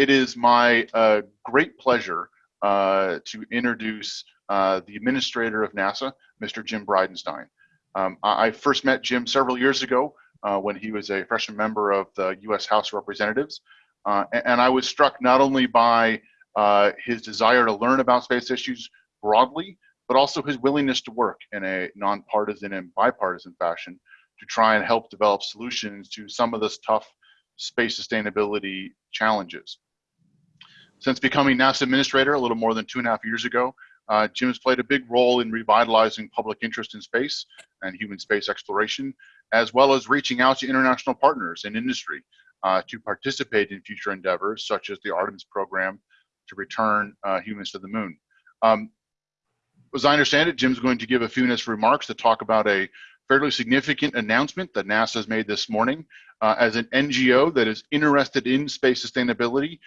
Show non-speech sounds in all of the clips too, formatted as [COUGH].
it is my uh, great pleasure uh, to introduce uh, the administrator of NASA, Mr. Jim Bridenstine. Um, I first met Jim several years ago uh, when he was a freshman member of the U.S. House of Representatives. Uh, and, I was struck not only by uh, his desire to learn about space issues broadly, but also his willingness to work in a nonpartisan and bipartisan fashion to try and help develop solutions to some of this tough space sustainability challenges. Since becoming NASA administrator a little more than two and a half years ago, uh, Jim has played a big role in revitalizing public interest in space and human space exploration, as well as reaching out to international partners and industry uh, to participate in future endeavors such as the Artemis program to return uh, humans to the moon. Um, as I understand it, Jim's going to give a few minutes remarks to talk about a fairly significant announcement that NASA has made this morning. Uh, as an NGO that is interested in space sustainability,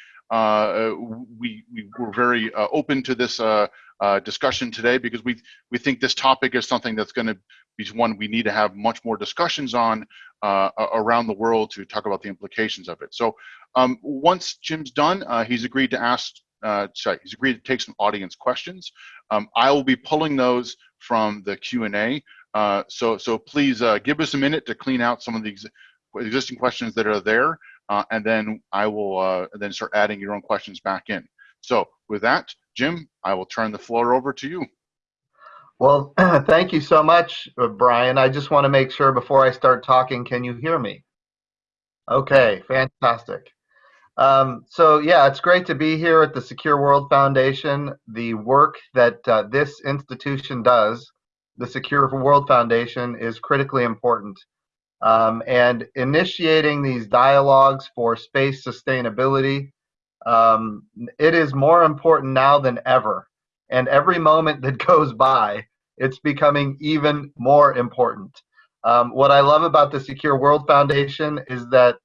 we, we were very uh, open to this uh, uh, discussion today because we, we think this topic is something that's going to be one we need to have much more discussions on uh, around the world to talk about the implications of it. So um, once Jim's done, he's agreed to ask uh, sorry, he's agreed to take some audience questions. Um, I will be pulling those from the Q&A. Uh, so, so please uh, give us a minute to clean out some of the ex existing questions that are there, uh, and then I will uh, then start adding your own questions back in. So with that, Jim, I will turn the floor over to you. Well, [CLEARS THROAT] thank you so much, uh, Brian. I just want to make sure before I start talking, can you hear me? Okay, fantastic. Um, so yeah, it's great to be here at the Secure World Foundation. The work that uh, this institution does, the Secure World Foundation, is critically important. Um, and initiating these dialogues for space sustainability, um, it is more important now than ever. And every moment that [LAUGHS] goes by, it's becoming even more important. Um, what I love about the Secure World Foundation is that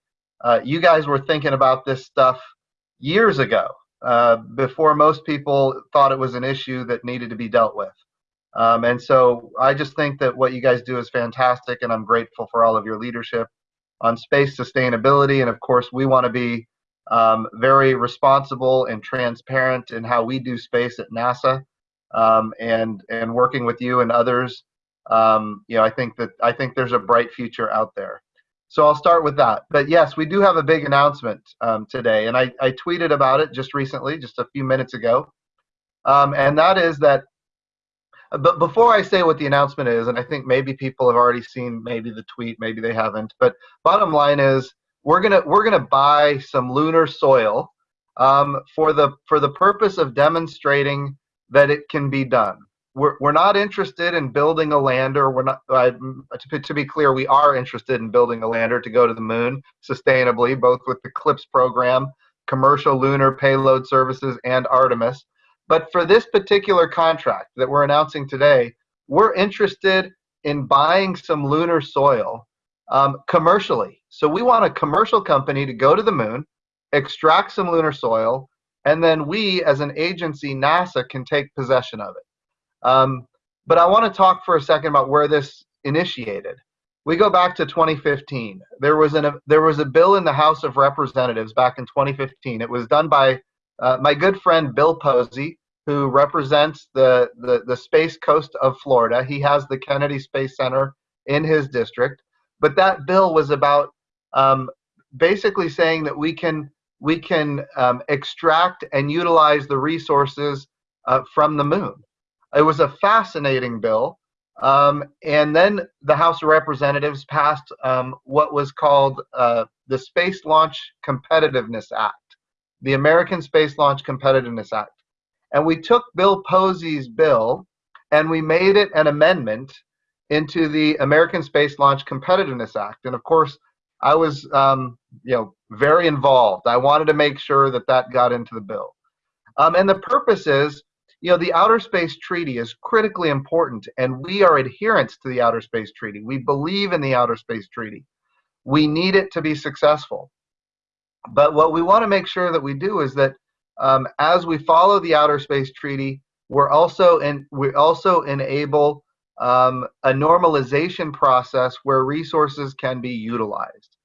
uh, you guys were thinking about this stuff years ago, uh, before most people thought it was an issue that needed to be dealt with. Um, and so I just think that what you guys do is fantastic, and I'm grateful for all of your leadership on space sustainability. And of course, we want to be um, very responsible and transparent in how we do space at NASA, um, and and working with you and others. Um, you know, I think that I think there's a bright future out there. So I'll start with that. But yes, we do have a big announcement um, today, and I, I, tweeted about it just recently, just a few minutes ago. Um, and that is that, but before I say what the announcement is, and I think maybe people have already seen maybe the tweet, maybe they haven't, but bottom line is we're gonna we're gonna buy some lunar soil um, for the for the purpose of demonstrating that it can be done we're, we're not interested in building a lander. We're not, uh, to, to be clear, we are interested in building a lander to go to the moon sustainably, both with the CLPS program, commercial lunar payload services, and Artemis. But for this particular contract that we're announcing today, we're interested in buying some lunar soil um, commercially. So we want a commercial company to go to the moon, extract some lunar soil, and then we, as an agency, NASA, can take possession of it. Um, but I want to talk for a second about where this initiated. We go back to 2015. There was an there was a bill in the House of Representatives back in 2015. It was done by uh, my good friend Bill Posey, who represents the, the the space coast of Florida. He has the Kennedy Space Center in his district. But that bill was about um, basically saying that we can we can um, extract and utilize the resources uh, from the moon. It was a fascinating bill. Um, and then the House of Representatives passed um, what was called uh, the Space Launch Competitiveness Act, the American Space Launch Competitiveness Act. And we took Bill Posey's bill and we made it an amendment into the American Space Launch Competitiveness Act. And of course, I was, um, you know, very involved. I wanted to make sure that that got into the bill. Um, and the purpose is you know, the Outer Space Treaty is critically important, and we are adherents to the Outer Space Treaty. We believe in the Outer Space Treaty. We need it to be successful. But what we want to make sure that we do is that um, as we follow the Outer Space Treaty, we're also and we also enable um, a normalization process where resources can be utilized.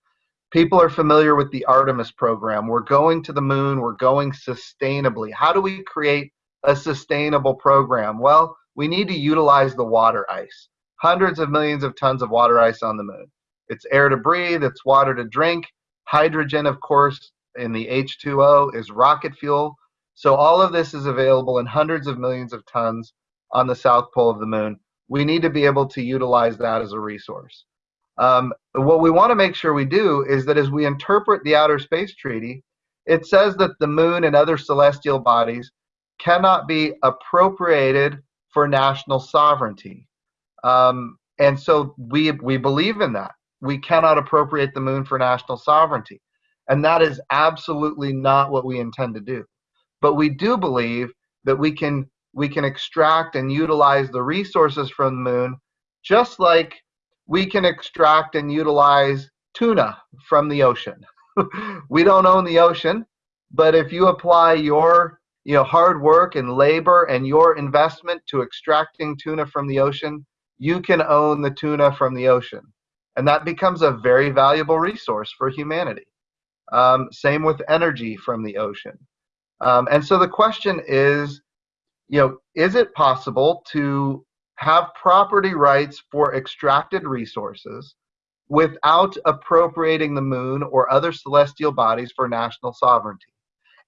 People are familiar with the Artemis program. We're going to the moon, we're going sustainably. How do we create a sustainable program? Well, we need to utilize the water ice. Hundreds of millions of tons of water ice on the moon. It's air to breathe, it's water to drink. Hydrogen, of course, in the H2O is rocket fuel. So all of this is available in hundreds of millions of tons on the south pole of the moon. We need to be able to utilize that as a resource. Um, what we want to make sure we do is that as we interpret the Outer Space Treaty, it says that the moon and other celestial bodies cannot be appropriated for national sovereignty. Um, and so we, we believe in that. We cannot appropriate the moon for national sovereignty. And that is absolutely not what we intend to do. But we do believe that we can we can extract and utilize the resources from the moon just like we can extract and utilize tuna from the ocean. [LAUGHS] we don't own the ocean, but if you apply your you know hard work and labor and your investment to extracting tuna from the ocean, you can own the tuna from the ocean. And that becomes a very valuable resource for humanity. Um, same with energy from the ocean. Um, and so the question is, you know, is it possible to have property rights for extracted resources without appropriating the moon or other celestial bodies for national sovereignty?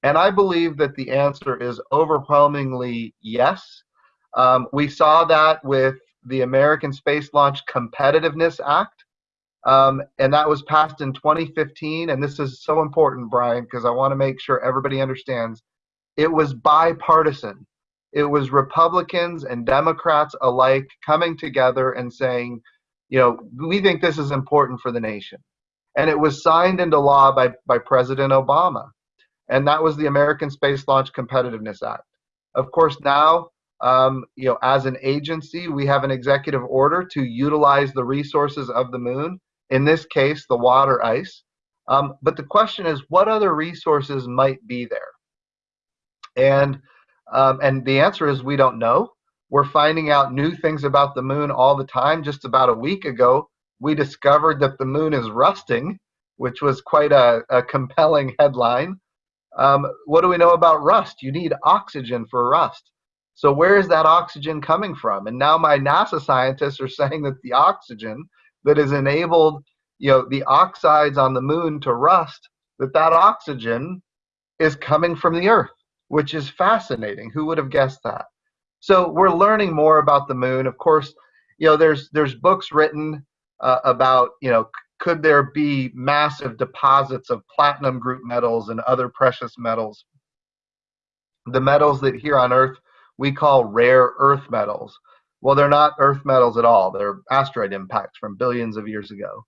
And I believe that the answer is overwhelmingly yes. Um, we saw that with the American Space Launch Competitiveness Act, um, and that was passed in 2015. And this is so important, Brian, because I want to make sure everybody understands. It was bipartisan. It was Republicans and Democrats alike coming together and saying, you know, we think this is important for the nation. And it was signed into law by, by President Obama. And that was the American Space Launch Competitiveness Act. Of course, now um, you know, as an agency, we have an executive order to utilize the resources of the moon in this case, the water ice. Um, but the question is, what other resources might be there? And um, and the answer is we don't know. We're finding out new things about the moon all the time. Just about a week ago, we discovered that the moon is rusting, which was quite a, a compelling headline. Um, what do we know about rust? You need oxygen for rust. So where is that oxygen coming from? And now my NASA scientists are [LAUGHS] saying that the oxygen that has enabled you know the oxides on the moon to rust that that oxygen is coming from the earth which is fascinating. Who would have guessed that? So we're learning more about the moon. Of course you know there's there's books written uh, about you know could there be massive deposits of platinum group metals and other precious metals? The metals that here on earth we call rare earth metals well, they're not Earth metals at all. They're asteroid impacts from billions of years ago.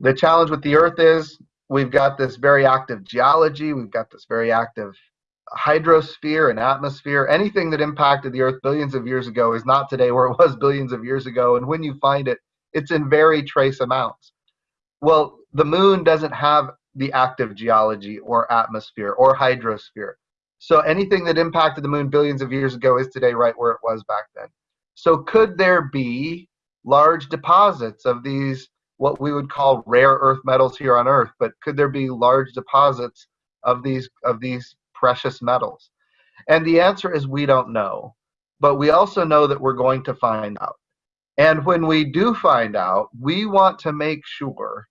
The challenge with the Earth is we've got this very active geology, we've got this very active hydrosphere and atmosphere. Anything that impacted the Earth billions of years ago is not today where it was [LAUGHS] billions of years ago. And when you find it, it's in very trace amounts. Well, the moon doesn't have the active geology or atmosphere or hydrosphere. So anything that impacted the moon billions of years ago is today right where it was back then. So could there be large deposits of these what we would call rare earth metals here on earth but could there be large deposits of these of these precious metals? And the answer is we don't know but we also know that we're going to find out. And when we do find out we want to make sure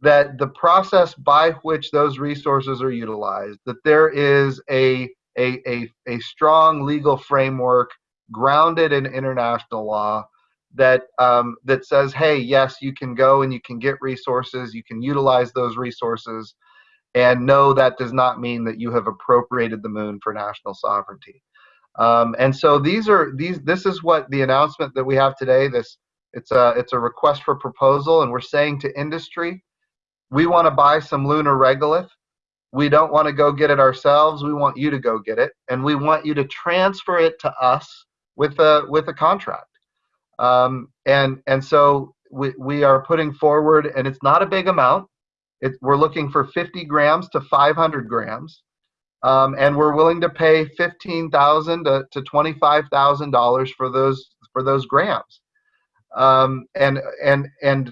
that the process by which those resources are utilized that there is a a, a, a strong legal framework grounded in international law that um, that says, hey, yes, you can go and you can get resources, you can utilize those resources, and no, that does not mean that you have appropriated the moon for national sovereignty. Um, and so these are these. This is what the announcement that we have today. This it's a it's a request for proposal, and we're saying to industry, we want to buy some lunar regolith. We don't want to go get it ourselves. We want you to go get it, and we want you to transfer it to us with a with a contract. Um, and and so we, we are putting forward, and it's not a big amount. It, we're looking for 50 grams to 500 grams, um, and we're willing to pay 15,000 to, to 25,000 dollars for those for those grams. Um, and and and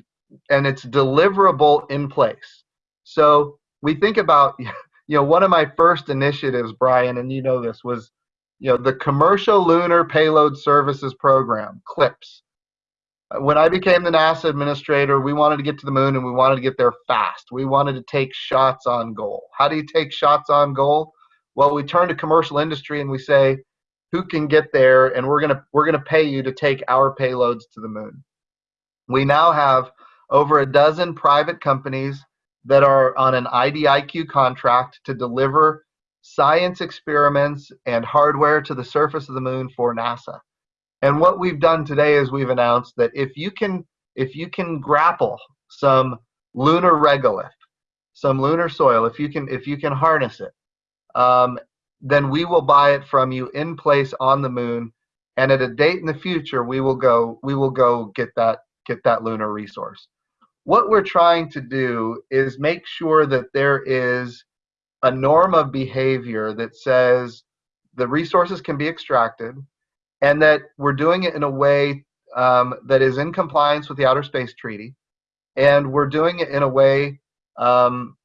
and it's deliverable in place. So we think about, [LAUGHS] you know, one of my first initiatives, Brian, and you know this, was, you know, the Commercial Lunar Payload Services Program, CLPS. Uh, when I became the NASA administrator, we wanted to get to the moon and we wanted to get there fast. We wanted to take shots on goal. How do you take shots on goal? Well, we turn to commercial industry and we say, who can get there and we're going to we're going to pay you to take our payloads to the moon. We now have over a dozen private companies that are on an IDIQ contract to deliver science experiments and hardware to the surface of the moon for NASA. And what we've done today is we've announced that if you can if you can grapple some lunar regolith, some lunar soil, if you can if you can harness it, um, then we will buy it from you in place on the moon, and at a date in the future we will go we will go get that get that lunar resource. What we're trying to do is make sure that there is a norm of behavior that says the resources can be extracted and that we're doing it in a way um, that is in compliance with the Outer Space Treaty, and we're doing it in a way um,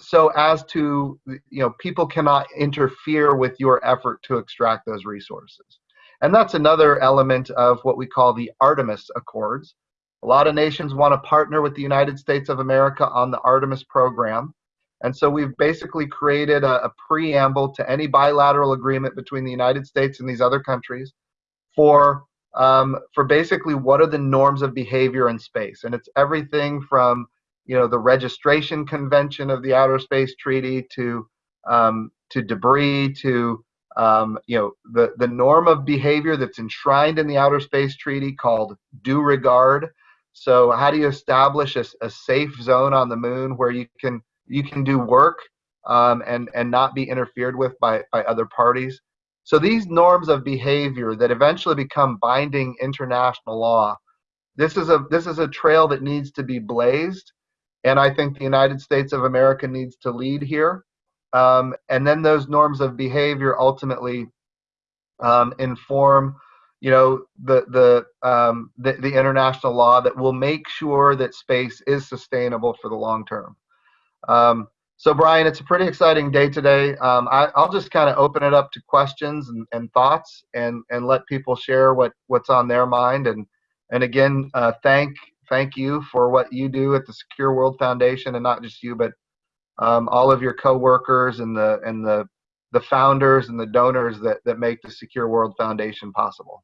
so as to, you know, people cannot interfere with your effort to extract those resources. And that's another element of what we call the Artemis Accords. A lot of nations want to partner with the United States of America on the Artemis program. And so we've basically created a, a preamble to any bilateral agreement between the United States and these other countries for um, for basically what are the norms of behavior in space, and it's everything from you know the registration convention of the Outer Space Treaty to um, to debris to um, you know the the norm of behavior that's enshrined in the Outer Space Treaty called due regard. So how do you establish a, a safe zone on the moon where you can you can do work um, and and not be interfered with by by other parties? So these norms of behavior that eventually become binding international law, this is a this is a trail that needs to be blazed, and I think the United States of America needs to lead here. Um, and then those norms of behavior ultimately um, inform, you know, the the, um, the the international law that will make sure that space is sustainable for the long term. Um, so Brian, it's a pretty exciting day today. Um, I, will just kind of open it up to questions and, and, thoughts and, and let people share what, what's on their mind. And, and again, uh, thank, thank you for what you do at the Secure World Foundation and not just you, but um, all of your coworkers and the, and the, the founders and the donors that, that make the Secure World Foundation possible.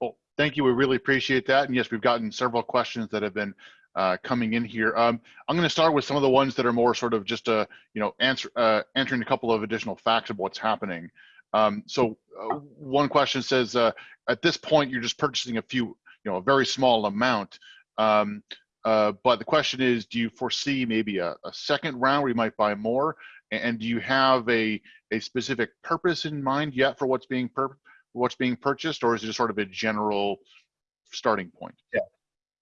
Well, thank you. We really appreciate that. And yes, we've gotten several questions that have been uh, coming in here. Um, I'm going to start with some of the ones that are more sort of just a, you know, answer, uh, answering a couple of additional facts of what's happening. Um, so uh, one question says, uh, at this point, you're just purchasing a few, you know, a very small amount. Um, uh, but the question is, do you foresee maybe a, a second round where you might buy more? And, do you have a, a specific purpose in mind yet for what's being what's being purchased, or is it just sort of a general starting point? Yeah.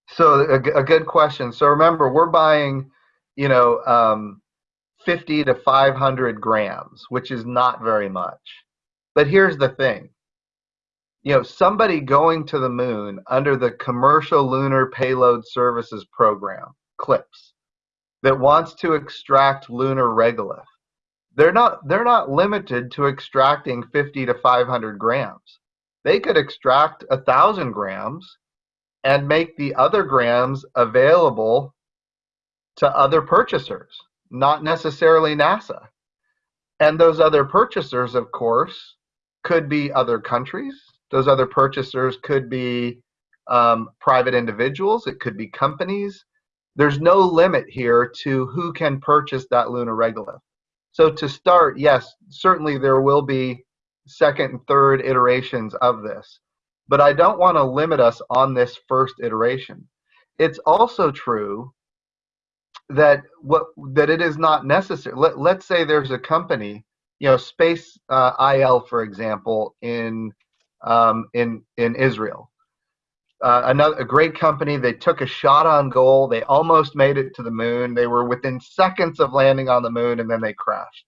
So a, a good question. So remember, we're buying, you know, um, 50 to 500 grams, which is not very much. But here's the thing. You know, somebody going to the moon under the Commercial Lunar Payload Services Program, CLPS, that wants to extract lunar regolith, they're not they're not limited to extracting 50 to 500 grams. They could extract a thousand grams and make the other grams available to other purchasers, not necessarily NASA. And those other purchasers, of course, could be other countries. Those other purchasers could be um, private individuals. It could be companies. There's no limit here to who can purchase that lunar regolith. So to start, yes, certainly there will be second and third iterations of this but I don't want to limit us on this first iteration. It's also true that what that it is not necessary. Let, let's say there's a company, you know, Space uh, IL, for example, in um, in in Israel. Uh, another a great company. They took a shot on goal. They almost made it to the moon. They were within seconds of landing on the moon, and then they crashed.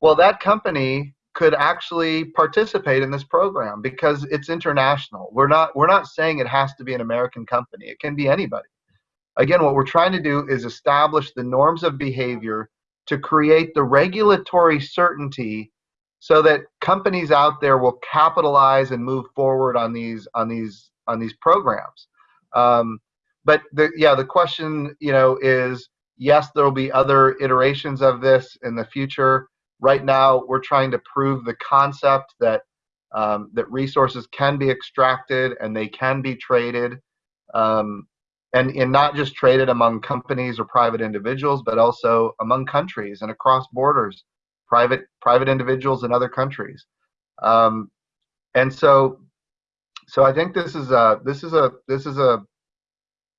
Well, that company could actually participate in this program because it's international. We're not we're not saying it has to be an American company. It can be anybody. again, what we're trying to do is establish the norms of behavior to create the regulatory certainty so that companies out there will capitalize and move forward on these on these on these programs. Um, but the, yeah, the question you know is yes, there will be other iterations of this in the future. Right now, we're trying to prove the concept that um, that resources can be extracted and they can be traded, um, and, and not just traded among companies or private individuals, but also among countries and across borders, private private individuals in other countries. Um, and so, so I think this is a this is a this is a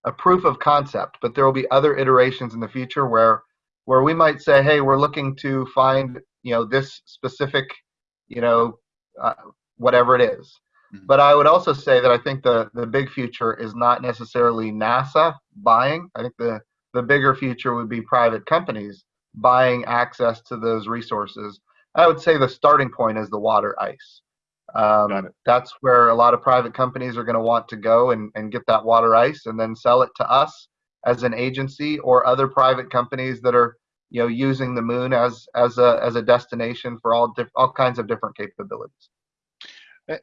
a proof of concept, but there will be other iterations in the future where where we might say, hey, we're looking to find you know this specific you know uh, whatever it is. Mm-hmm. But I would also say that I think the the big future is not necessarily NASA buying. I think the the bigger future would be private companies buying access to those resources. I would say the starting point is the water ice. Um, that's where a lot of private companies are going to want to go and, and get that water ice and then sell it to us as an agency or other private companies that are you know using the moon as as a as a destination for all all kinds of different capabilities.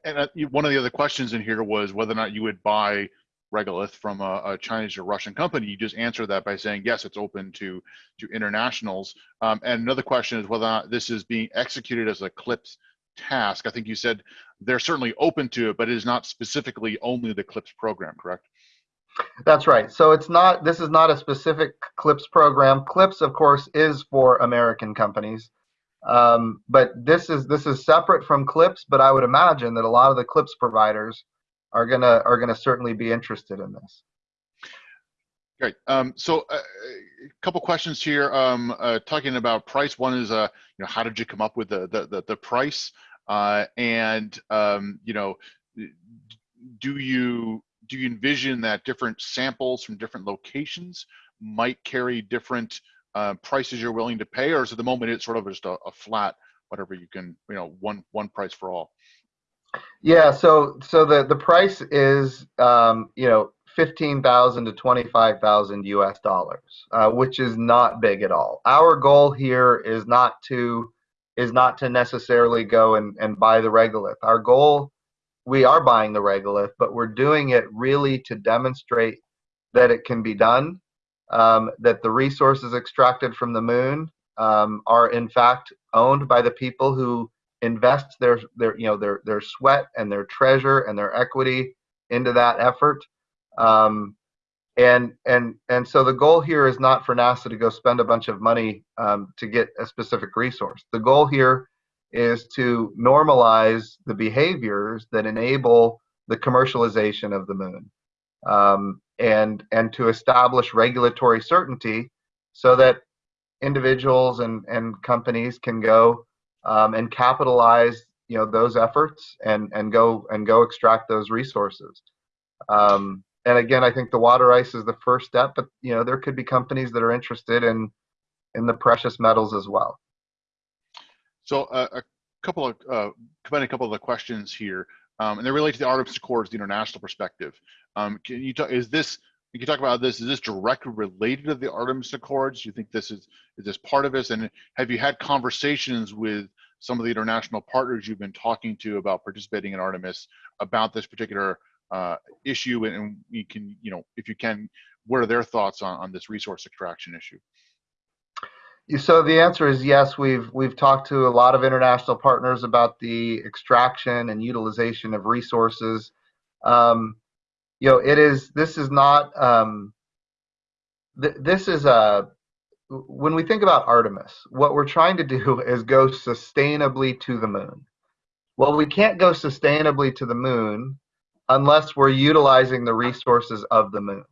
And uh, one of the other questions in here was whether or not you would buy regolith from a, a, Chinese or Russian company. You just answered that by saying yes, it's open to to internationals. Um, and another question is whether or not this is being executed as a CLPS task. I think you said they're certainly open to it, but it is not specifically only the CLPS program, correct? That's right. So it's not. This is not a specific CLPS program. CLPS, of course, is for American companies, um, but this is this is separate from CLPS But I would imagine that a lot of the CLPS providers are gonna are gonna certainly be interested in this. Great. Um, so uh, a couple questions here. Um, uh, talking about price. One is, uh, you know, how did you come up with the the the, the price? Uh, and um, you know, do you do you envision that different samples from different locations might carry different uh, prices you're willing to pay, or is at the moment it's sort of just a, a flat whatever you can, you know, one one price for all? Yeah. So so the the price is, um, you know, fifteen thousand to twenty five thousand U.S. dollars, uh, which is not big at all. Our goal here is not to is not to necessarily go and, and buy the regolith. Our goal, we are buying the regolith, but we're doing it really to demonstrate that it can be done, um, that the resources extracted from the moon um, are in fact owned by the people who invest their their you know their their sweat and their treasure and their equity into that effort um, and and and so the goal here is not for NASA to go spend a bunch of money um, to get a specific resource. The goal here is to normalize the behaviors that enable the commercialization of the moon, um, and and to establish regulatory certainty so that individuals and and companies can go um, and capitalize you know those efforts and and go and go extract those resources. Um, and again, I think the water ice is the first step, but you know there could be companies that are interested in in the precious metals as well. So uh, a couple of uh, a couple of the questions here, um, and they relate to the Artemis Accords, the international perspective. Um, can you talk? Is this? Can you talk about this? Is this directly related to the Artemis Accords? Do you think this is is this part of this? And have you had conversations with some of the international partners you've been talking to about participating in Artemis about this particular uh, issue and you can, you know, if you can, what are their thoughts on, on this resource extraction issue? So the answer is yes. We've we've talked to a lot of international partners about the extraction and utilization of resources. Um, you know, it is this is not um, th this is a when we think about Artemis, what we're trying to do [LAUGHS] is go sustainably to the moon. Well, we can't go sustainably to the moon unless we're utilizing the resources of the moon.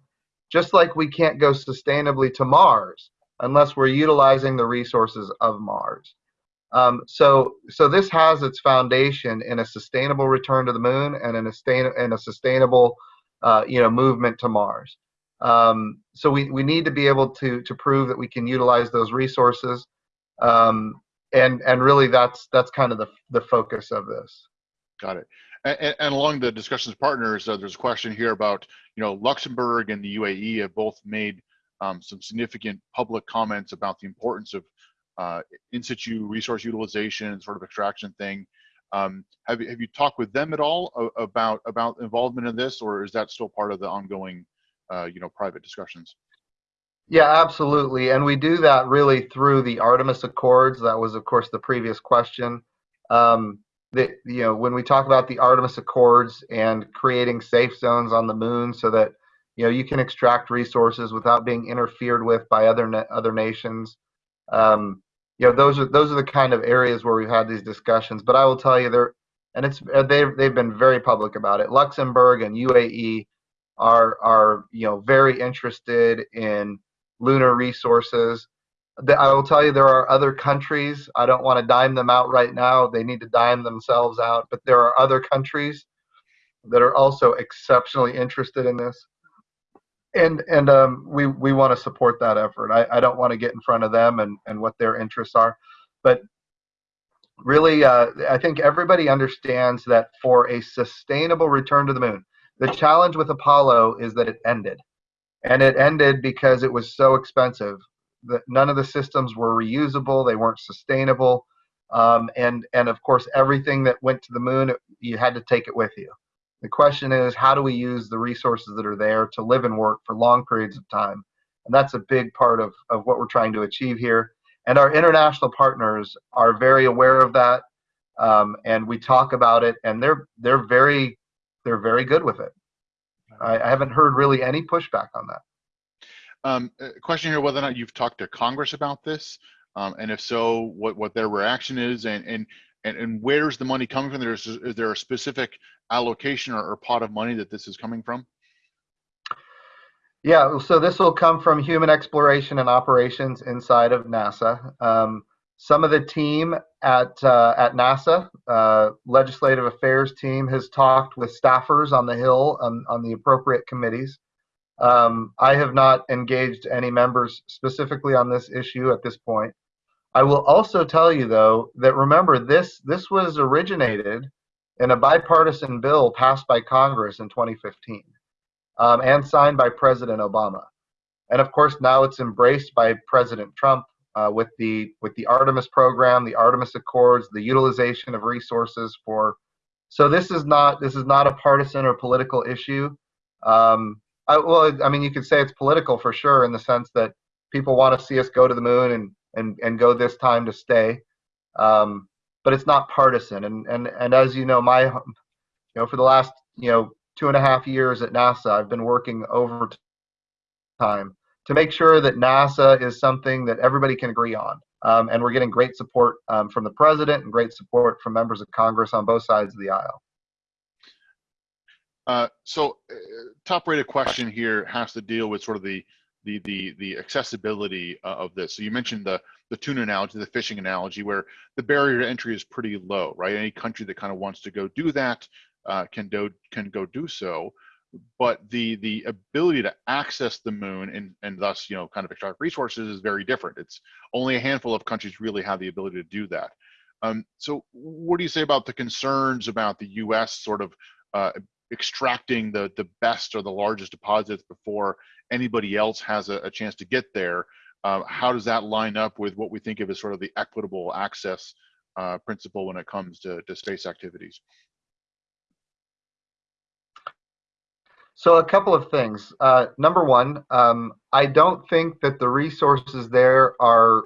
Just like we can't go sustainably to Mars unless we're utilizing the resources of Mars. Um, so, so this has its foundation in a sustainable return to the moon and in a, sustain, in a sustainable, uh, you know, movement to Mars. Um, so we, we need to be able to to prove that we can utilize those resources, um, and and really that's that's kind of the the focus of this. Got it. And, and, along the discussions partners, uh, there's a question here about, you know, Luxembourg and the UAE have both made um, some significant public comments about the importance of uh, in situ resource utilization and sort of extraction thing. Um, have you have you talked with them at all about about involvement in this, or is that still part of the ongoing, uh, you know, private discussions? Yeah, absolutely, and we do that really through the Artemis Accords. That was, of course, the previous question. Um, the, you know, when we talk about the Artemis Accords and creating safe zones on the moon so that you know you can extract resources without being interfered with by other other nations. Um, you know, those are those are the kind of areas where we've had these discussions. But I will tell you, they're and it's uh, they've they've been very public about it. Luxembourg and UAE are are you know very interested in lunar resources. I will tell you there are other countries. I don't want to dime them out right now. They need to dime themselves out. But there are other countries that are also exceptionally interested in this and and um, we we want to support that effort. I, I don't want to get in front of them and and what their interests are, but really, uh, I think everybody understands that for a sustainable return to the moon, the challenge with Apollo is that it ended, and it ended because it was so expensive that none of the systems were reusable. They weren't sustainable. Um, and and of course everything that went to the moon you had to take it with you the question is, how do we use the resources that are there to live and work for long periods of time? And that's a big part of, of what we're trying to achieve here. And our international partners are very aware of that. Um, and we talk about it and they're they're very they're very good with it. I, I haven't heard really any pushback on that. Um, question here whether or not you've talked to Congress about this, um, and if so, what, what their reaction is, and, and and, and where's the money coming from? There's, is there a specific allocation or, or pot of money that this is coming from? Yeah, so this will come from human exploration and operations inside of NASA. Um, some of the team at uh, at NASA, uh, legislative affairs team, has talked with staffers on the Hill on, on the appropriate committees. Um, I have not engaged any members specifically on this issue at this point. I will also tell you though that remember this this was originated in a bipartisan bill passed by Congress in 2015 um, and signed by President Obama, and of course now it's embraced by President Trump uh, with the with the Artemis program, the Artemis Accords, the utilization of resources for. So this is not this is not a partisan or political issue. Um, I, well, I mean, you could say it's political for sure in the sense that people want to see us go to the moon and and and go this time to stay. Um, but it's not partisan. And and and as you know, my you know for the last you know two and a half years at NASA, I've been working overtime to make sure that NASA is something that everybody can agree on. Um, and we're getting great support um, from the president and great support from members of Congress on both sides of the aisle. Uh, so, uh, top rated question here has to deal with sort of the the the the accessibility uh, of this. So you mentioned the the tuna analogy, the fishing analogy, where the barrier to entry is pretty low, right? Any country that kind of wants to go do that uh, can do can go do so, but the the ability to access the moon and and thus you know kind of extract resources is very different. It's only a handful of countries really have the ability to do that. Um, so what do you say about the concerns about the U.S. sort of uh, extracting the the best or the largest deposits before anybody else has a, a chance to get there. Uh, how does that line up with what we think of as sort of the equitable access uh, principle when it comes to, to space activities? So a couple of things. Uh, number one, um, I don't think that the resources there are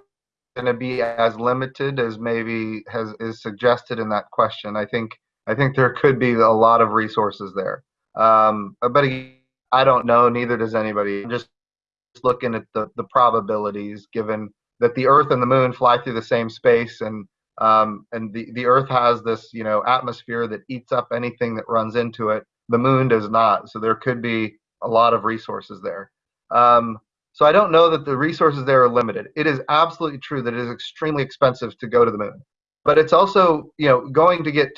going to be as limited as maybe has is suggested in that question. I think I think there could be a lot of resources there. Um, but I don't know, neither does anybody. I'm just looking at the, the probabilities given that the Earth and the Moon fly through the same space and um, and the, the Earth has this you know atmosphere that eats up anything that runs into it. The Moon does not, so there could be a lot of resources there. Um, so I don't know that the resources there are limited. It is absolutely true that it is extremely expensive to go to the Moon, but it's also you know going to get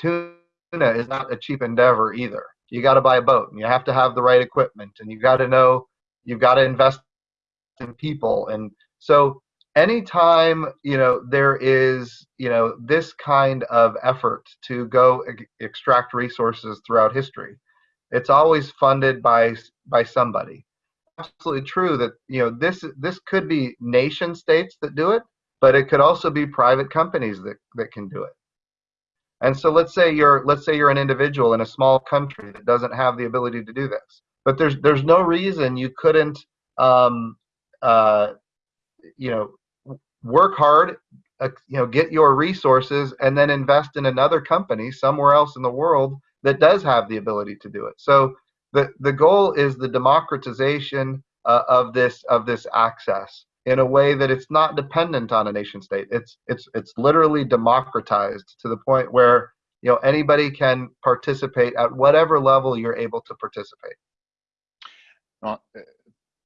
tuna is not a cheap endeavor either. You got to buy a boat and you have to have the right equipment and you got to know you've got to invest in people. And so anytime you know there is you know this kind of effort to go e- extract resources throughout history it's always funded by by somebody. Absolutely true that you know this this could be nation states that do it but it could also be private companies that that can do it and so let's say you're let's say you're an individual in a small country that doesn't have the ability to do this but there's there's no reason you couldn't um, uh, you know work hard, uh, you know, get your resources, and then invest in another company somewhere else in the world that does have the ability to do it. So the the goal is the democratization uh, of this of this access in a way that it's not dependent on a nation state. It's it's it's literally democratized to the point where you know anybody can participate at whatever level you're able to participate. Well,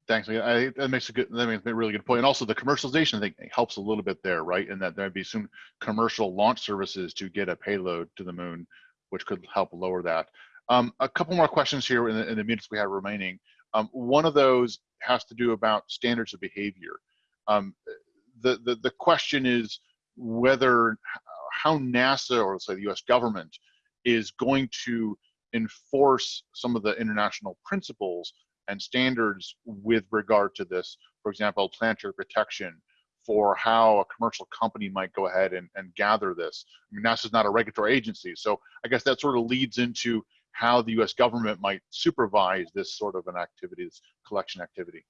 Thanks. I, that makes a good, that makes a really good point. And also the commercialization, I think helps a little bit there, right? And that there'd be some commercial launch services to get a payload to the moon, which could help lower that. Um, a couple more questions here in the, in the minutes we have remaining. Um, one of those has to do about standards of behavior. Um, the, the, the question is whether, how NASA or say the US government is going to enforce some of the international principles and standards with regard to this, for example, planetary protection for how a commercial company might go ahead and, and gather this. I mean, NASA is not a regulatory agency, so I guess that sort of leads into how the U.S. government might supervise this sort of an activity, this collection activity.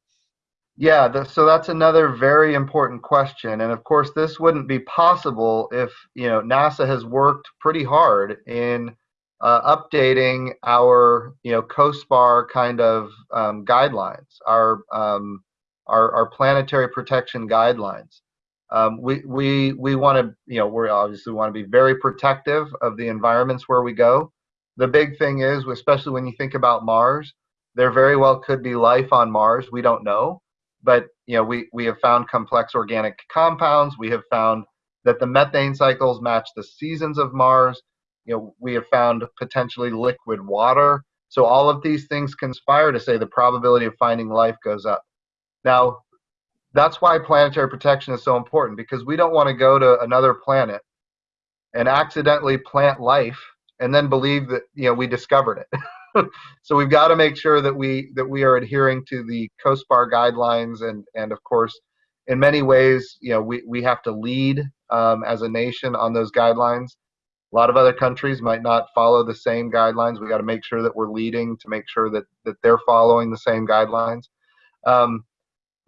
Yeah, the, so that's another very important question, and of course, this wouldn't be possible if you know NASA has worked pretty hard in uh, updating our you know COSPAR kind of um, guidelines, our, um, our our planetary protection guidelines. Um, we we we want to you know we obviously want to be very protective of the environments where we go. The big thing is, especially when you think about Mars, there very well could be life on Mars. We don't know, but you know we we have found complex organic compounds. We have found that the methane cycles match the seasons of Mars you know, we have found potentially liquid water. So all of these things conspire to say the probability of finding life goes up. Now, that's why planetary protection is so important because we don't want to go to another planet and accidentally plant life and then believe that you know we discovered it. [LAUGHS] so we've got to make sure that we that we are adhering to the COSPAR guidelines and and of course in many ways you know we, we have to lead um, as a nation on those guidelines a lot of other countries might not follow the same guidelines. We got to make sure that we're leading to make sure that that they're following the same guidelines. Um,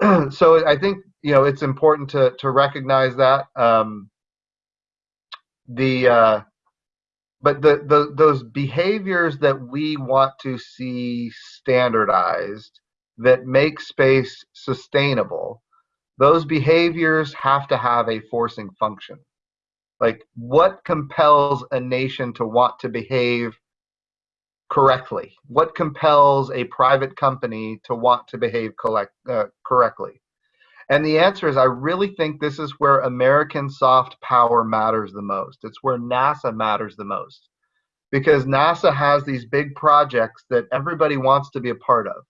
[CLEARS THROAT] so I think you know it's important to to recognize that um, the uh, but the, the those behaviors that we want to see standardized that make space sustainable those behaviors have to have a forcing function like, what compels a nation to want to behave correctly? What compels a private company to want to behave collect, uh, correctly? And the answer is I really think this is where American soft power matters the most. It's where NASA matters the most. Because NASA has these big projects that everybody wants to be a part of.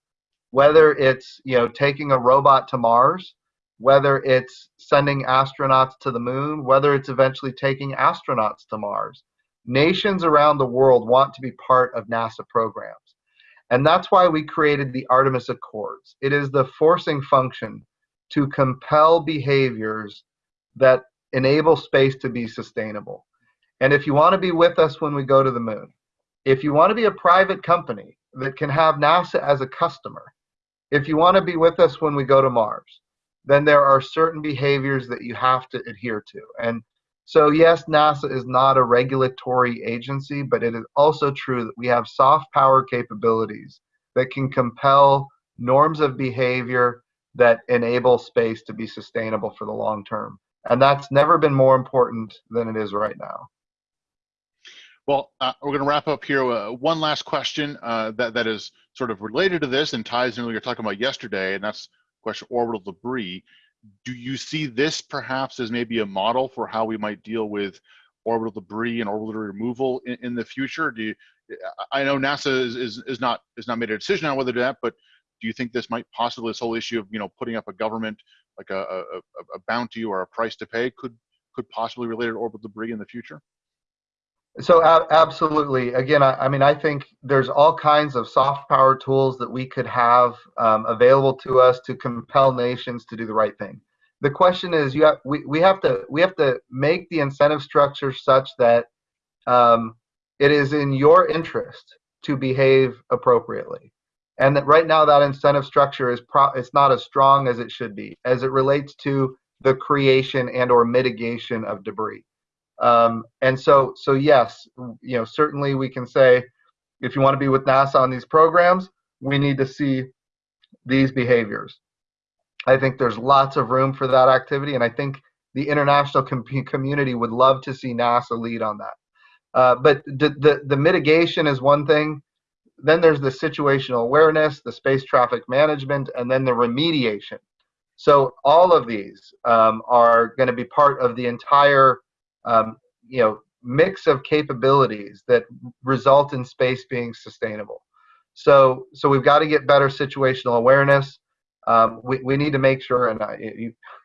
Whether it's, you know, taking a robot to Mars, whether it's sending astronauts to the moon, whether it's eventually taking astronauts to Mars. Nations around the world want to be part of NASA programs. And that's why we created the Artemis Accords. It is the forcing function to compel behaviors that enable space to be sustainable. And if you want to be with us when we go to the moon, if you want to be a private company that can have NASA as a customer, if you want to be with us when we go to Mars, then there are certain behaviors that you have to adhere to. And so, yes, NASA is not a regulatory agency, but it is also true that we have soft power capabilities that can compel norms of behavior that enable space to be sustainable for the long term. And that's never been more important than it is right now. Well, uh, we're going to wrap up here. Uh, one last question uh, that, that is sort of related to this and ties in what you were talking about yesterday, and that's question orbital debris. Do you see this perhaps as maybe a model for how we might deal with orbital debris and orbital removal in, in the future? Do you, I know NASA is, is, is not is not made a decision on whether to do that, but do you think this might possibly this whole issue of you know putting up a government like a, a, a bounty or a price to pay could could possibly relate to orbital debris in the future? So absolutely. Again, I, I, mean, I think there's all kinds of soft power tools that we could have um, available to us to compel nations to do the right thing. The question is, you have, we, we have to we have to make the incentive structure such that um, it is in your interest to behave appropriately, and that right now that incentive structure is pro- it's not as strong as it should be as it relates to the creation and or mitigation of debris. Um, and so, so yes, you know, certainly we can say, if you want to be with NASA on these programs, we need to see these behaviors. I think there's lots of room for that activity, and I think the international com community would love to see NASA lead on that. Uh, but the, the, the mitigation is one thing. Then there's the situational awareness, the space traffic management, and then the remediation. So all of these um, are going to be part of the entire um, you know, mix of capabilities that result in space being sustainable. So, so we've got to get better situational awareness. Um, we, we need to make sure, and I, you, [LAUGHS]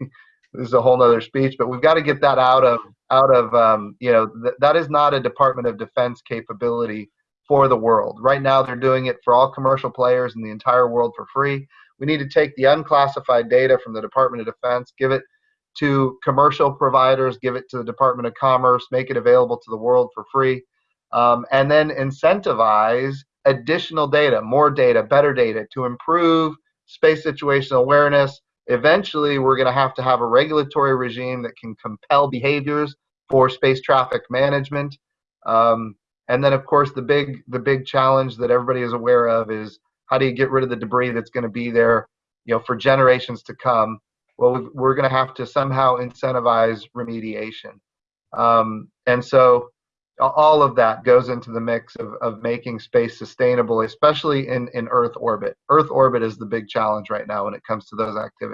this is a whole nother speech, but we've got to get that out of out of um, you know th that is not a Department of Defense capability for the world. Right now, they're doing it for all commercial players in the entire world for free. We need to take the unclassified data from the Department of Defense, give it to commercial providers, give it to the Department of Commerce, make it available to the world for free, um, and then incentivize additional data, more data, better data to improve space situational awareness. Eventually, we're going to have to have a regulatory regime that can compel behaviors for space traffic management. Um, and then, of course, the big the big challenge that everybody is aware of is how do you get rid of the debris that's going to be there, you know, for generations to come well, we're going to have to somehow incentivize remediation. Um, and so all of that goes into the mix of, of making space sustainable, especially in, in Earth orbit. Earth orbit is the big challenge right now when it comes to those activities.